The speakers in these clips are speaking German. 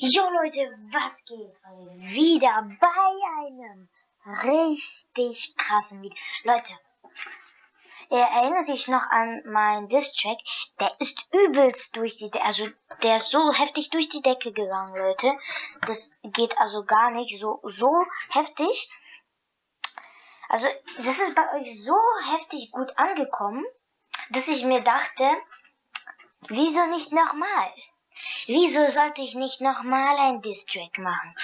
Jo Leute, was geht? Wieder bei einem richtig krassen Video. Leute, ihr erinnert sich noch an meinen Distrack? Der ist übelst durch die Decke, also der ist so heftig durch die Decke gegangen, Leute. Das geht also gar nicht so, so heftig. Also, das ist bei euch so heftig gut angekommen, dass ich mir dachte, wieso nicht nochmal? Wieso sollte ich nicht nochmal ein Distrack machen?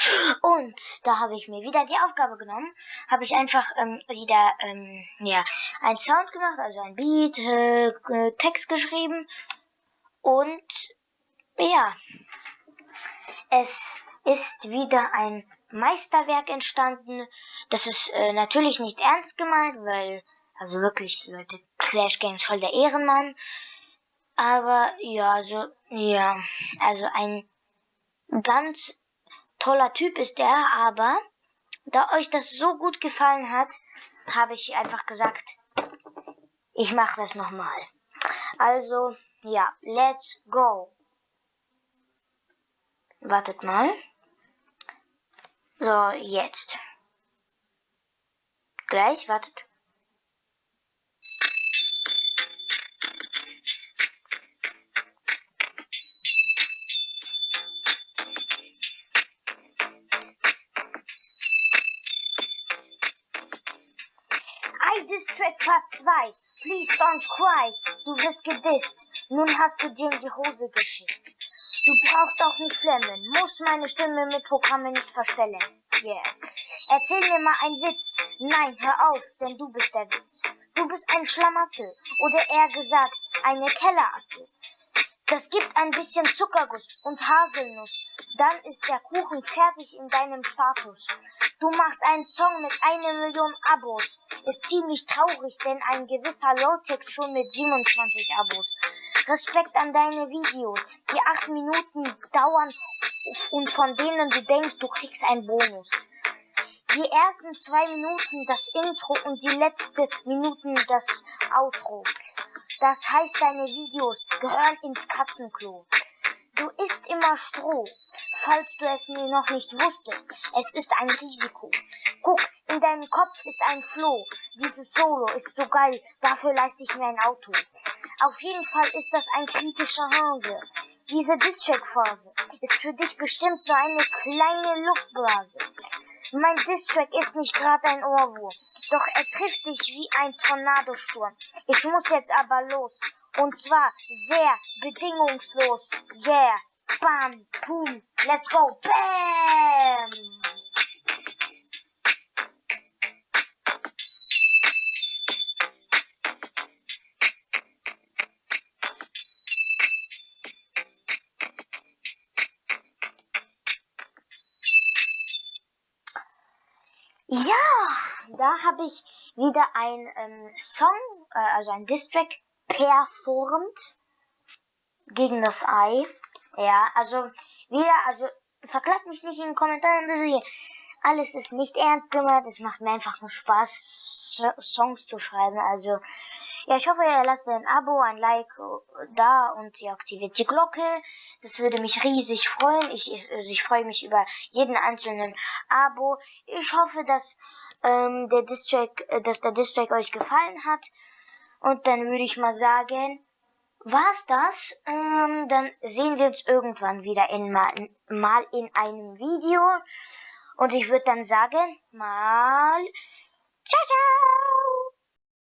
Und da habe ich mir wieder die Aufgabe genommen, habe ich einfach ähm, wieder ähm, ja, ein Sound gemacht, also ein Beat, äh, Text geschrieben und ja, es ist wieder ein Meisterwerk entstanden. Das ist äh, natürlich nicht ernst gemeint, weil, also wirklich, Leute, Clash Games voll der Ehrenmann. Aber ja, so, ja, also ein ganz toller Typ ist er, aber da euch das so gut gefallen hat, habe ich einfach gesagt, ich mache das nochmal. Also, ja, let's go. Wartet mal. So, jetzt. Gleich, wartet. I Diss Track Part 2. Please don't cry. Du wirst gedisst. Nun hast du dir in die Hose geschissen. Du brauchst auch nicht flemmen, muss meine Stimme mit Programmen nicht verstellen. Yeah. Erzähl mir mal einen Witz. Nein, hör auf, denn du bist der Witz. Du bist ein Schlamassel oder eher gesagt eine Kellerassel. Das gibt ein bisschen Zuckerguss und Haselnuss. Dann ist der Kuchen fertig in deinem Status. Du machst einen Song mit einer Million Abos. Ist ziemlich traurig, denn ein gewisser Lowtex schon mit 27 Abos. Respekt an deine Videos, die acht Minuten dauern und von denen du denkst, du kriegst einen Bonus. Die ersten zwei Minuten das Intro und die letzte Minuten das Outro. Das heißt, deine Videos gehören ins Katzenklo. Du isst immer Stroh, falls du es noch nicht wusstest. Es ist ein Risiko. Guck, in deinem Kopf ist ein Floh. Dieses Solo ist so geil, dafür leiste ich mir ein Auto. Auf jeden Fall ist das ein kritischer Hase. Diese Distrack-Phase ist für dich bestimmt nur eine kleine Luftblase. Mein Distrack ist nicht gerade ein Ohrwurm, doch er trifft dich wie ein Tornadosturm. Ich muss jetzt aber los. Und zwar sehr bedingungslos. Yeah. Bam, boom, let's go. Bam! Ja, da habe ich wieder ein ähm, Song, äh, also ein Distrack performt gegen das Ei. Ja, also wieder, also verklagt mich nicht in den Kommentaren. Alles ist nicht ernst gemeint. Es macht mir einfach nur Spaß, Songs zu schreiben. Also ja, ich hoffe, ihr lasst ein Abo, ein Like da und ihr aktiviert die Glocke. Das würde mich riesig freuen. Ich, ich, ich freue mich über jeden einzelnen Abo. Ich hoffe, dass ähm, der Distrack, äh, dass der Distrack euch gefallen hat. Und dann würde ich mal sagen, war's das? Ähm, dann sehen wir uns irgendwann wieder in mal, mal in einem Video. Und ich würde dann sagen, mal ciao, ciao.